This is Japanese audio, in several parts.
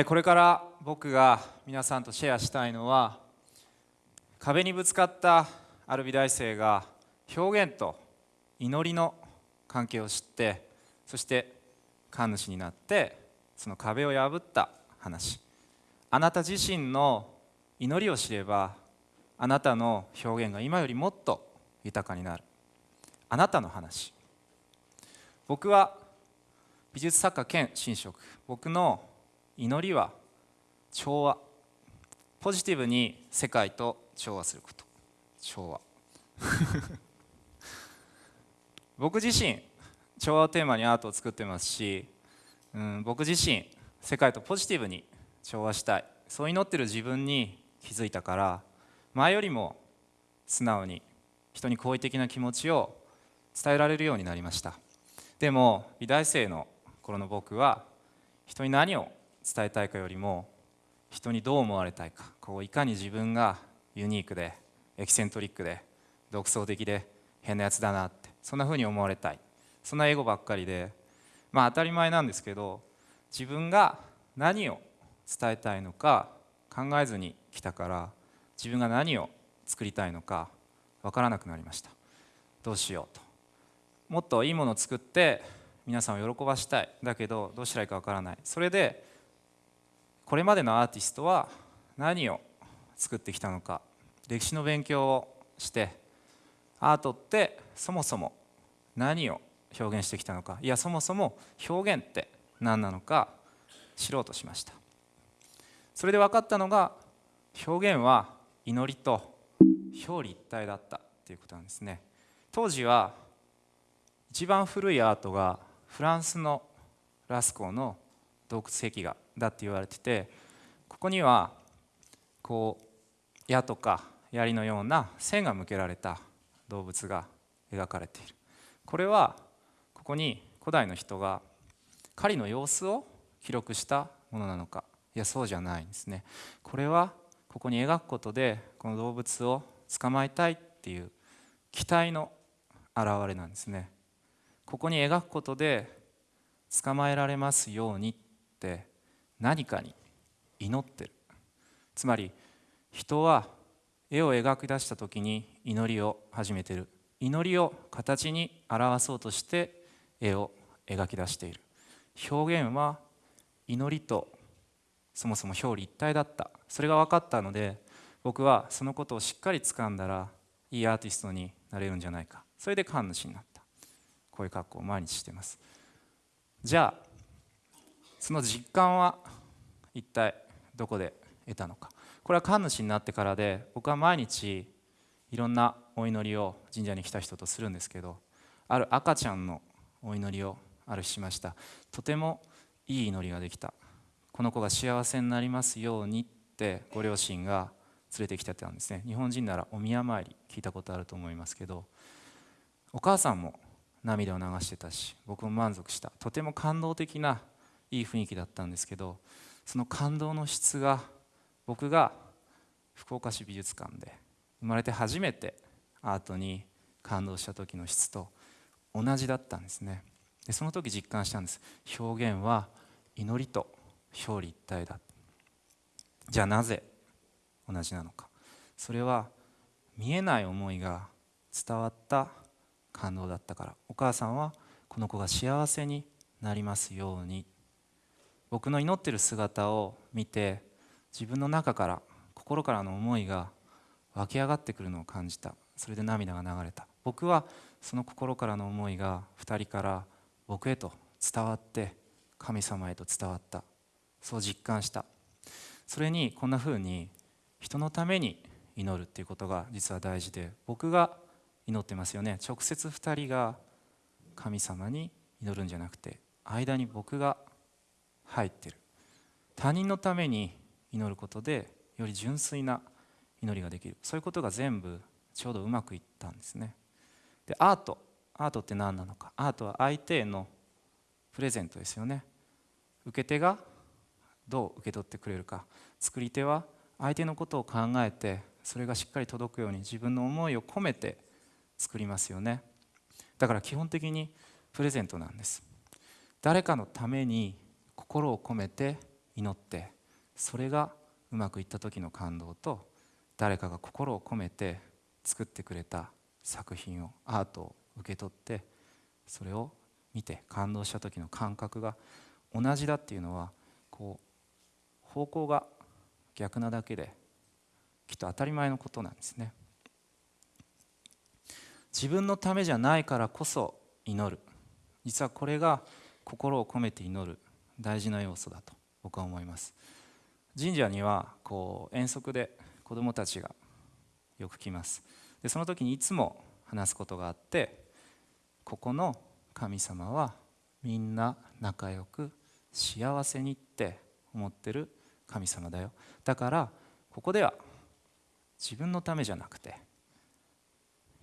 えこれから僕が皆さんとシェアしたいのは壁にぶつかったある美大生が表現と祈りの関係を知ってそして神主になってその壁を破った話。あなた自身の祈りを知ればあなたの表現が今よりもっと豊かになる。あなたの話。僕は美術作家兼神職。僕の祈りは調和。ポジティブに世界と調和すること。調和。僕自身調和をテーマにアートを作ってますし、うん、僕自身世界とポジティブに調和したい。そう祈ってる自分に気づいたから前よりも素直に人に好意的な気持ちを伝えられるようになりました。でも美大生の頃の僕は人に何を伝えたいかよりも人にどう思われたいか。こういかに自分がユニークでエキセントリックで独創的で変なやつだなって。そんな風に思われたい。そんなエゴばっかりで。まあ当たり前なんですけど自分が何を伝えたいのか考えずに来たから自分が何を作りたいのか分からなくなりました。どうしようと。もっといいものを作って皆さんを喜ばしたい。だけどどうしたらいいか分からない。それでこれまでのアーティストは何を作ってきたのか歴史の勉強をしてアートってそもそも何を表現してきたのかいやそもそも表現って何なのか知ろうとしました。それで分かったのが表現は祈りと表裏一体だったっていうことなんですね。当時は一番古いアートがフランスのラスコーの洞窟壁画だって言われててここにはこう矢とか槍のような線が向けられた動物が描かれている。これはここに古代の人が狩りの様子を記録したものなのか。いやそうじゃないんですね。これはここに描くことでこの動物を捕まえたいっていう期待の表れなんですね。ここに描くことで捕まえられますようにって何かに祈ってる。つまり人は絵を描き出した時に祈りを始めてる。祈りを形に表そうとして絵を描き出している。表現は祈りとそもそも表裏一体だった。それが分かったので僕はそのことをしっかり掴んだらいいアーティストになれるんじゃないか。それで神主になった。こういう格好を毎日してます。じゃあその実感は一体どこで得たのか。これは神主になってからで僕は毎日いろんなお祈りを神社に来た人とするんですけどある赤ちゃんのお祈りをある日しました。とてもいい祈りができた。この子が幸せになりますようにってご両親が連れてきてたんですね。日本人ならお宮参り聞いたことあると思いますけどお母さんも涙を流してたし僕も満足した。とても感動的ないい雰囲気だったんですけどその感動の質が僕が福岡市美術館で生まれて初めてアートに感動した時の質と同じだったんですね。でその時実感したんです。表現は祈りと表裏一体だ。じゃあなぜ同じなのか。それは見えない思いが伝わった感動だったから。お母さんはこの子が幸せになりますように僕の祈ってる姿を見て自分の中から心からの思いが湧き上がってくるのを感じた。それで涙が流れた。僕はその心からの思いが2人から僕へと伝わって神様へと伝わった。そう実感した。それにこんな風に人のために祈るっていうことが実は大事で僕が祈ってますよね。直接2人が神様に祈るんじゃなくて間に僕が入ってる。他人のために祈ることでより純粋な祈りができる。そういうことが全部ちょうどうまくいったんですね。でアート。アートって何なのか。アートは相手へのプレゼントですよね。受け手がどう受け取ってくれるか。作り手は相手のことを考えてそれがしっかり届くように自分の思いを込めて作りますよね。だから基本的にプレゼントなんです。誰かのために心を込めて祈ってそれがうまくいった時の感動と誰かが心を込めて作ってくれた作品をアートを受け取ってそれを見て感動した時の感覚が同じだっていうのはこう方向が逆なだけできっと当たり前のことなんですね。自分のためじゃないからこそ祈る。実はこれが心を込めて祈る大事な要素だと僕は思います。神社にはこう遠足で子どもたちがよく来ます。でその時にいつも話すことがあってここの神様はみんな仲良く幸せにって思ってる神様だよ。だからここでは自分のためじゃなくて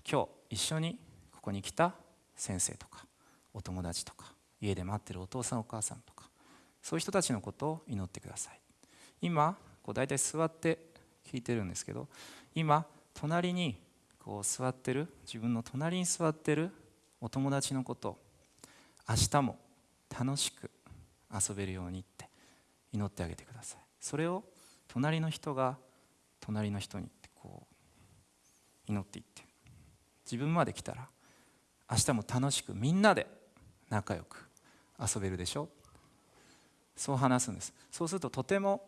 今日一緒にここに来た先生とかお友達とか家で待ってるお父さんお母さんとかそういう人たちのことを祈ってください。今こう大体座って聞いてるんですけど今隣にこう座ってる自分の隣に座ってるお友達のこと明日も楽しく遊べるようにって祈ってあげてください。それを隣の人が隣の人にってこう祈っていって自分まで来たら明日も楽しくみんなで仲良く遊べるでしょ。そう話すんです。そうするととても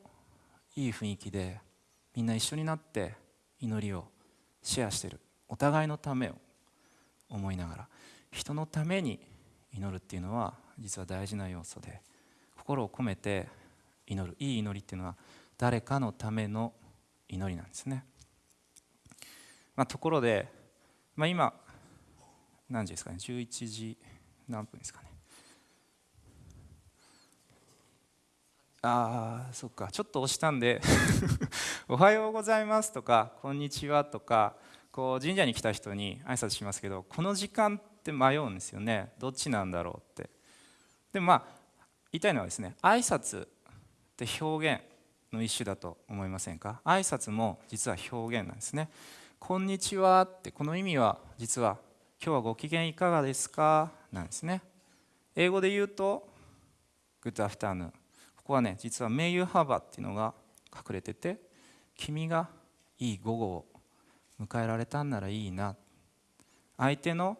いい雰囲気でみんな一緒になって祈りをシェアしてる。お互いのためを思いながら人のために祈るっていうのは実は大事な要素で心を込めて祈る。いい祈りっていうのは誰かのための祈りなんですね、まあ、ところで、まあ、今何時ですかね？11時何分ですかね？ああそっか。ちょっと押したんで おはようございますとかこんにちはとかこう神社に来た人に挨拶しますけどこの時間って迷うんですよね。どっちなんだろうって。でまあ言いたいのはですね挨拶って表現の一種だと思いませんか？挨拶も実は表現なんですね。こんにちはってこの意味は実は今日はご機嫌いかがですか？なんですね。英語で言うと Good afternoon ここはね実は May you have a っていうのが隠れてて君がいい午後を迎えられたんならいいな。相手の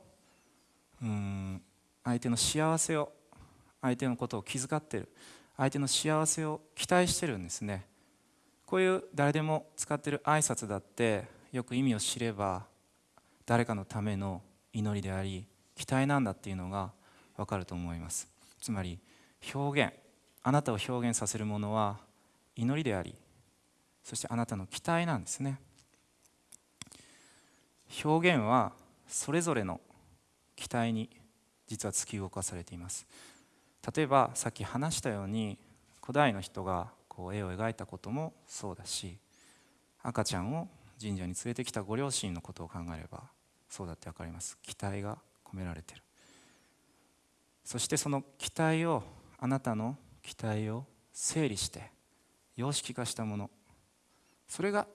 うん相手の幸せを相手のことを気遣ってる。相手の幸せを期待してるんですね。こういう誰でも使ってる挨拶だってよく意味を知れば誰かのための祈りであり期待なんだっていうのが分かると思います。つまり表現。あなたを表現させるものは祈りでありそしてあなたの期待なんですね。表現はそれぞれの期待に実は突き動かされています。例えばさっき話したように古代の人がこう絵を描いたこともそうだし赤ちゃんを神社に連れてきたご両親のことを考えればそうだって分かります。期待が込められてる。そしてその期待をあなたの期待を整理して様式化したもの。それが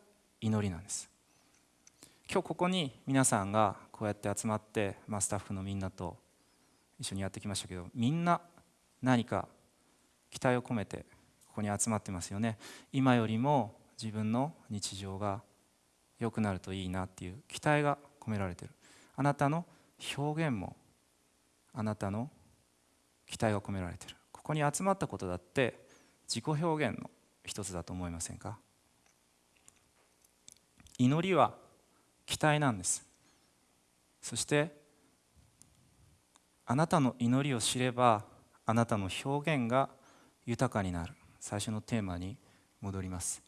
祈りなんです。今日ここに皆さんがこうやって集まって、まあ、スタッフのみんなと一緒にやってきましたけどみんな何か期待を込めてここに集まってますよね。今よりも自分の日常が良くなるといいなっていう期待が込められてる。あなたの表現もあなたの期待が込められてる。ここに集まったことだって自己表現の一つだと思いませんか？祈りは期待なんです。そしてあなたの祈りを知ればあなたの表現が豊かになる。最初のテーマに戻ります。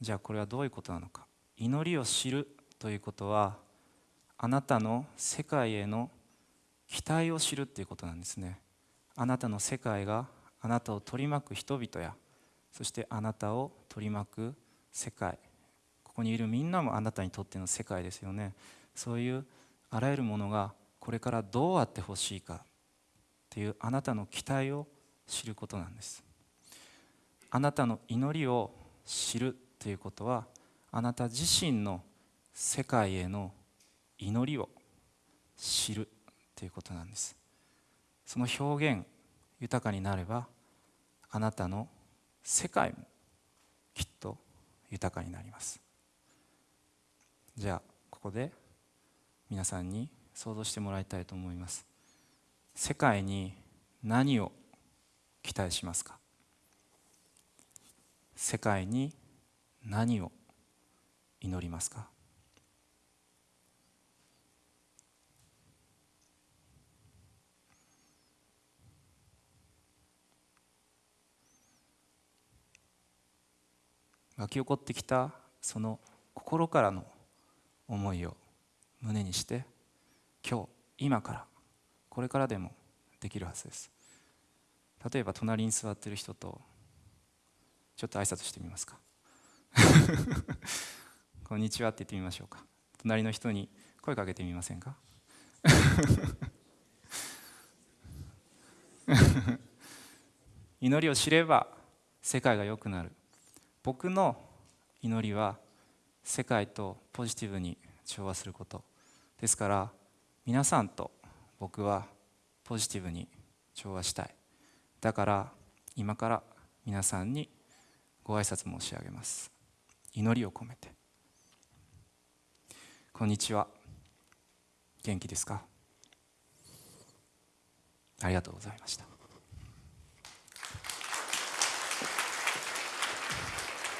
じゃあこれはどういうことなのか。祈りを知るということはあなたの世界への期待を知るということなんですね。あなたの世界があなたを取り巻く人々やそしてあなたを取り巻く世界。ここにいるみんなもあなたにとっての世界ですよね。そういうあらゆるものがこれからどうあってほしいかというあなたの期待を知ることなんです。あなたの祈りを知るということはあなた自身の世界への祈りを知るということなんです。その表現豊かになればあなたの世界もきっと豊かになります。じゃあここで皆さんに想像してもらいたいと思います。世界に何を期待しますか？世界に何を祈りますか？湧き起こってきたその心からの思いを胸にして今日今からこれからでもできるはずです。例えば隣に座ってる人とちょっと挨拶してみますか。こんにちはって言ってみましょうか。隣の人に声かけてみませんか。祈りを知れば世界が良くなる。僕の祈りは世界とポジティブに調和すること。ですから皆さんと僕はポジティブに調和したい。だから今から皆さんにご挨拶申し上げます。祈りを込めて。こんにちは。元気ですか？ありがとうございました。